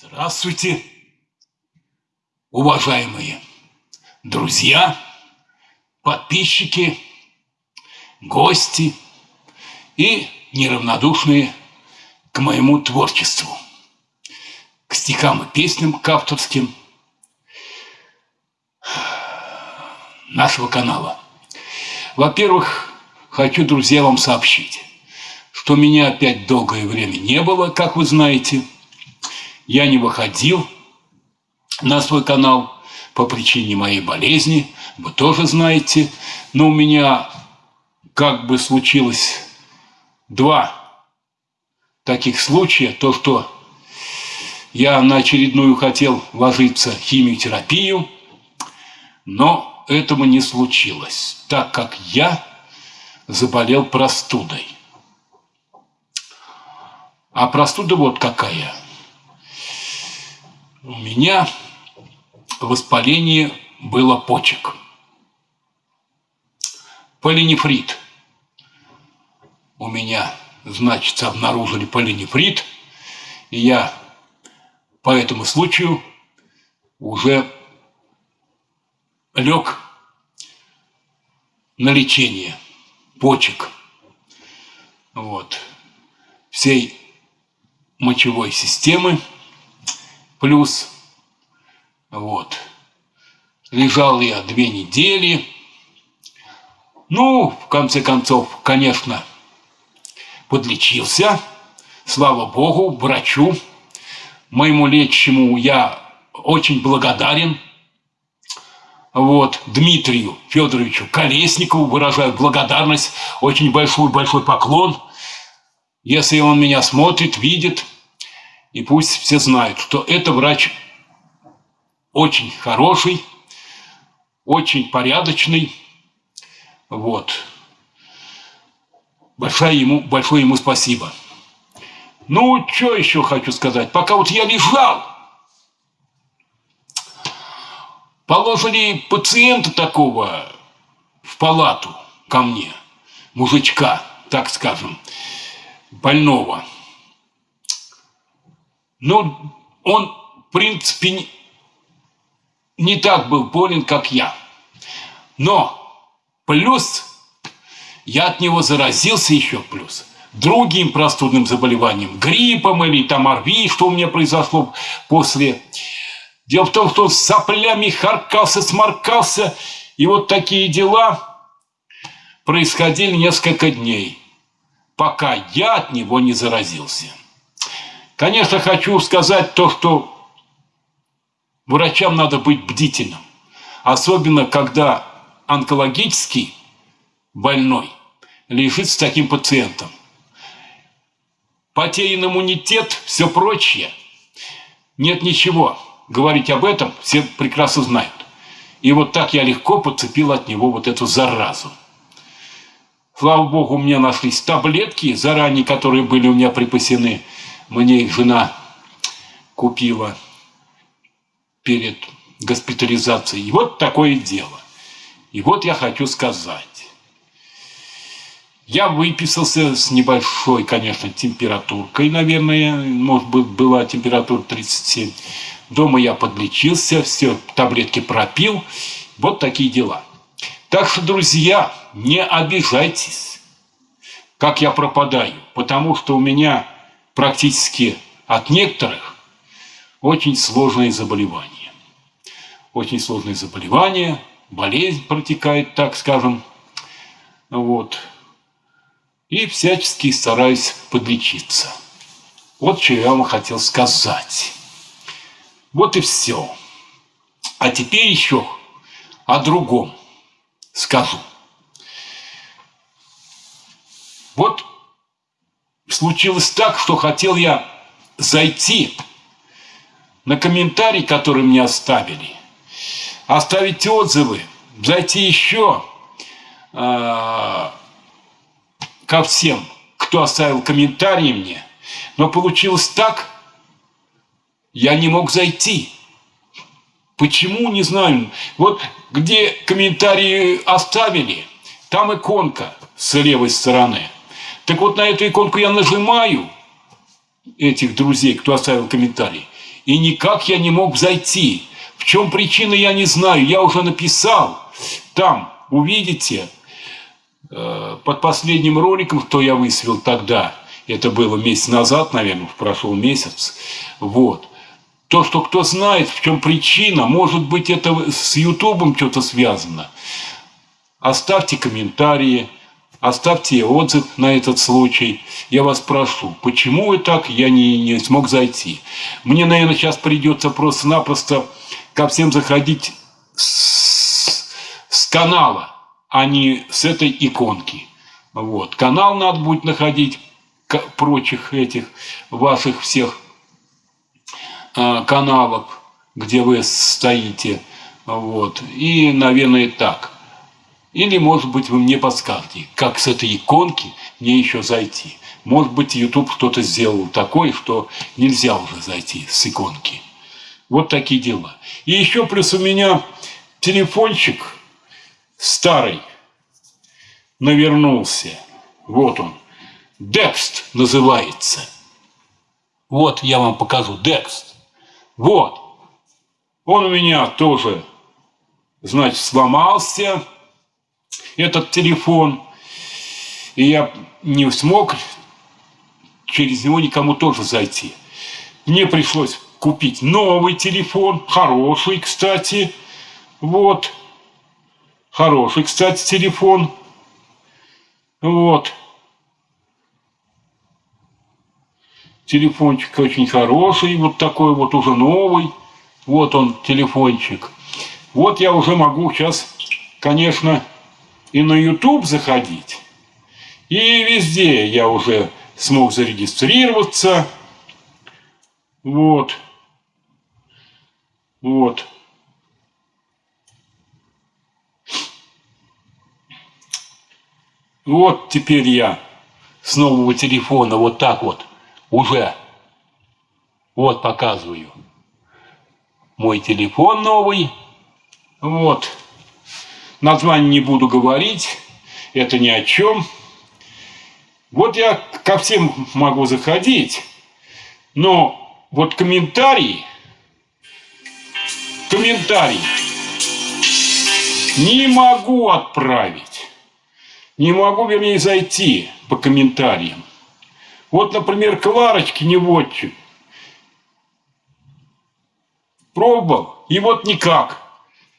Здравствуйте, уважаемые друзья, подписчики, гости и неравнодушные к моему творчеству, к стихам и песням, к авторским нашего канала. Во-первых, хочу, друзья, вам сообщить, что меня опять долгое время не было, как вы знаете – я не выходил на свой канал по причине моей болезни, вы тоже знаете. Но у меня как бы случилось два таких случая. То, что я на очередную хотел ложиться химиотерапию, но этого не случилось, так как я заболел простудой. А простуда вот какая – у меня воспаление было почек. Полинефрит. У меня, значит, обнаружили полинефрит. И я по этому случаю уже лег на лечение почек. Вот. Всей мочевой системы плюс. Вот. Лежал я две недели. Ну, в конце концов, конечно, подлечился. Слава Богу, врачу, моему лечащему я очень благодарен. Вот, Дмитрию Федоровичу Колесникову выражаю благодарность, очень большой-большой поклон. Если он меня смотрит, видит – и пусть все знают, что это врач очень хороший, очень порядочный. Вот. Большое ему, большое ему спасибо. Ну, что еще хочу сказать? Пока вот я лежал, положили пациента такого в палату ко мне, мужичка, так скажем, больного – но он, в принципе, не так был болен, как я. Но плюс я от него заразился еще плюс другим простудным заболеванием, гриппом или там ОРВИ, что у меня произошло после. Дело в том, что он с соплями харкался, сморкался, и вот такие дела происходили несколько дней, пока я от него не заразился. Конечно, хочу сказать то, что врачам надо быть бдительным. Особенно, когда онкологический больной лежит с таким пациентом. Потерян иммунитет, все прочее. Нет ничего. Говорить об этом все прекрасно знают. И вот так я легко подцепил от него вот эту заразу. Слава богу, у меня нашлись таблетки, заранее которые были у меня припасены – мне жена купила перед госпитализацией. И вот такое дело. И вот я хочу сказать. Я выписался с небольшой, конечно, температуркой, наверное, может быть, была температура 37. Дома я подлечился, все, таблетки пропил. Вот такие дела. Так что, друзья, не обижайтесь, как я пропадаю, потому что у меня практически от некоторых очень сложные заболевания. Очень сложные заболевания, болезнь протекает, так скажем. Вот. И всячески стараюсь подлечиться. Вот что я вам хотел сказать. Вот и все. А теперь еще о другом скажу. Вот случилось так, что хотел я зайти на комментарий, который мне оставили, оставить отзывы, зайти еще э, ко всем, кто оставил комментарии мне. Но получилось так, я не мог зайти. Почему, не знаю. Вот где комментарии оставили, там иконка с левой стороны – так вот на эту иконку я нажимаю этих друзей, кто оставил комментарий, И никак я не мог зайти. В чем причина, я не знаю. Я уже написал. Там, увидите, э, под последним роликом, что я высвел тогда, это было месяц назад, наверное, прошел месяц, вот, то, что кто знает, в чем причина, может быть, это с Ютубом что-то связано. Оставьте комментарии, оставьте отзыв на этот случай. Я вас прошу, почему вы так, я не, не смог зайти. Мне, наверное, сейчас придется просто-напросто ко всем заходить с, с канала, а не с этой иконки. Вот. Канал надо будет находить, прочих этих ваших всех а, каналов, где вы стоите. Вот. И, наверное, так. Или, может быть, вы мне подскажете, как с этой иконки мне еще зайти. Может быть, YouTube что-то сделал такое, что нельзя уже зайти с иконки. Вот такие дела. И еще плюс у меня телефончик старый навернулся. Вот он. Декст называется. Вот я вам покажу. Декст. Вот. Он у меня тоже, значит, сломался, этот телефон. И я не смог через него никому тоже зайти. Мне пришлось купить новый телефон, хороший, кстати. Вот. Хороший, кстати, телефон. Вот. Телефончик очень хороший, вот такой вот уже новый. Вот он, телефончик. Вот я уже могу сейчас, конечно, и на YouTube заходить. И везде я уже смог зарегистрироваться. Вот. Вот. Вот теперь я с нового телефона вот так вот уже вот показываю мой телефон новый. Вот. Название не буду говорить. Это ни о чем. Вот я ко всем могу заходить. Но вот комментарии, комментарий не могу отправить. Не могу, вернее, зайти по комментариям. Вот, например, Кларочки Неводчик. Пробовал, и вот никак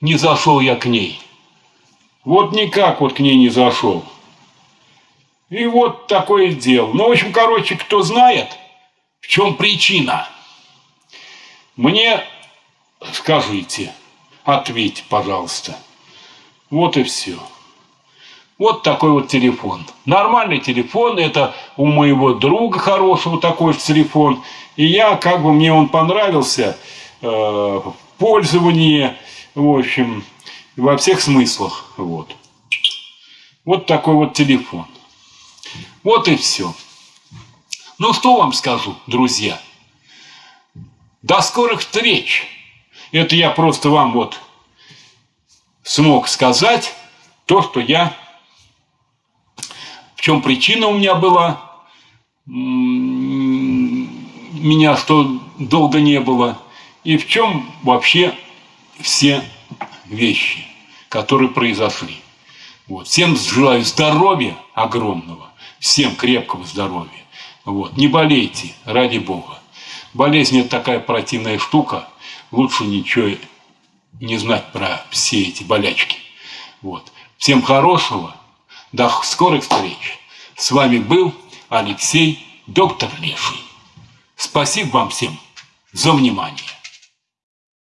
не зашел я к ней. Вот никак вот к ней не зашел. И вот такое дело. Ну, в общем, короче, кто знает, в чем причина, мне скажите, ответьте, пожалуйста. Вот и все. Вот такой вот телефон. Нормальный телефон, это у моего друга хорошего такой же телефон. И я, как бы мне он понравился э, в пользовании, в общем, во всех смыслах. Вот. Вот такой вот телефон. Вот и все. Ну, что вам скажу, друзья? До скорых встреч! Это я просто вам вот смог сказать то, что я в чем причина у меня была, меня что долго не было, и в чем вообще все вещи, которые произошли. Вот. Всем желаю здоровья огромного, всем крепкого здоровья. Вот. Не болейте, ради Бога. Болезнь – это такая противная штука, лучше ничего не знать про все эти болячки. Вот. Всем хорошего, до скорых встреч. С вами был Алексей, доктор Леший. Спасибо вам всем за внимание.